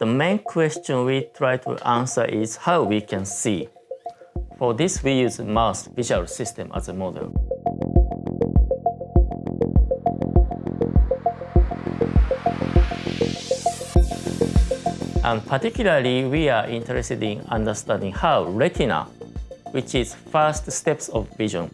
The main question we try to answer is how we can see. For this, we use mouse visual system as a model. And particularly, we are interested in understanding how retina, which is first steps of vision,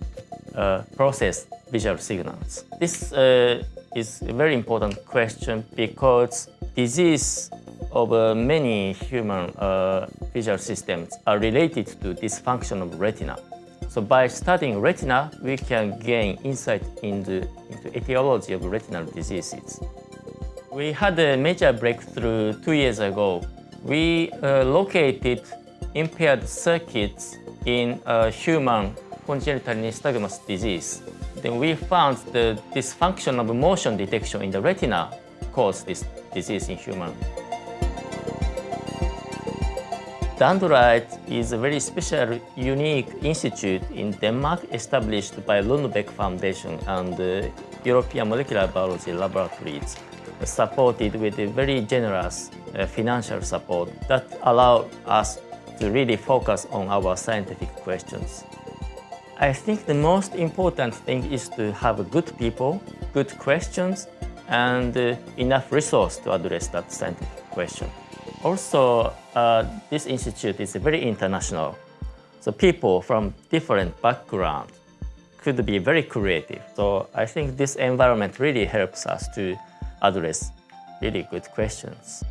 uh, process visual signals. This uh, is a very important question because disease of uh, many human uh, visual systems are related to dysfunction of retina. So by studying retina, we can gain insight into, into etiology of retinal diseases. We had a major breakthrough two years ago. We uh, located impaired circuits in a human congenital nystagmus disease. Then we found the dysfunction of motion detection in the retina caused this disease in human. DANDRITE is a very special, unique institute in Denmark established by Lundbeck Foundation and uh, European Molecular Biology Laboratories, supported with a very generous uh, financial support that allow us to really focus on our scientific questions. I think the most important thing is to have good people, good questions, and uh, enough resource to address that scientific question. Also, uh, this institute is very international. So people from different backgrounds could be very creative. So I think this environment really helps us to address really good questions.